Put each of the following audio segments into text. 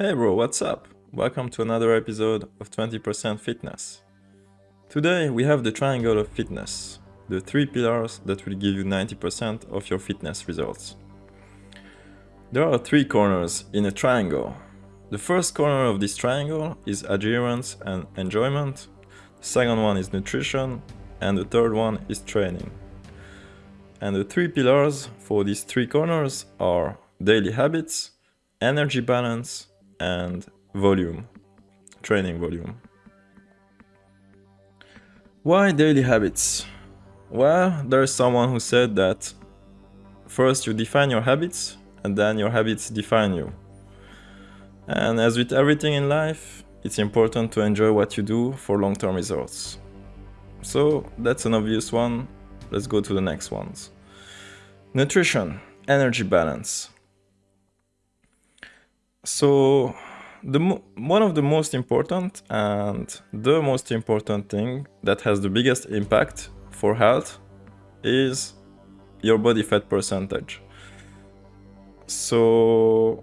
Hey bro, what's up? Welcome to another episode of 20% Fitness. Today we have the triangle of fitness, the three pillars that will give you 90% of your fitness results. There are three corners in a triangle. The first corner of this triangle is adherence and enjoyment, the second one is nutrition, and the third one is training. And the three pillars for these three corners are daily habits, energy balance, and volume, training volume. Why daily habits? Well, there's someone who said that first you define your habits and then your habits define you. And as with everything in life, it's important to enjoy what you do for long-term results. So that's an obvious one. Let's go to the next ones. Nutrition, energy balance. So the one of the most important and the most important thing that has the biggest impact for health is your body fat percentage. So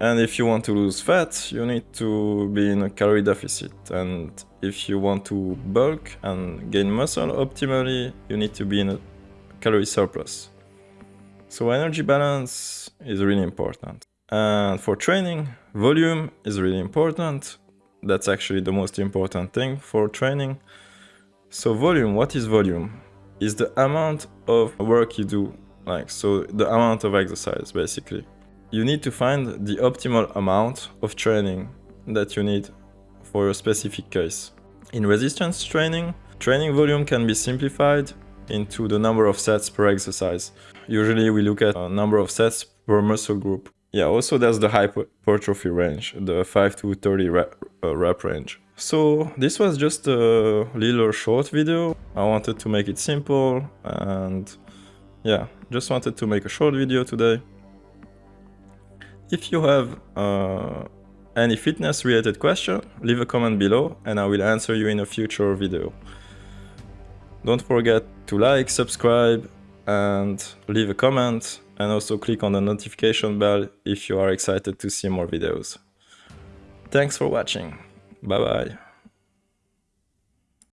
and if you want to lose fat, you need to be in a calorie deficit. And if you want to bulk and gain muscle optimally, you need to be in a calorie surplus. So energy balance is really important. And for training, volume is really important. That's actually the most important thing for training. So volume, what is volume? Is the amount of work you do, like, so the amount of exercise, basically. You need to find the optimal amount of training that you need for a specific case. In resistance training, training volume can be simplified into the number of sets per exercise. Usually we look at a number of sets per muscle group. Yeah, also there's the hypertrophy range, the 5 to 30 rep, uh, rep range. So this was just a little short video. I wanted to make it simple and yeah, just wanted to make a short video today. If you have uh, any fitness related question, leave a comment below and I will answer you in a future video. Don't forget to like, subscribe and leave a comment and also click on the notification bell if you are excited to see more videos. Thanks for watching. Bye bye.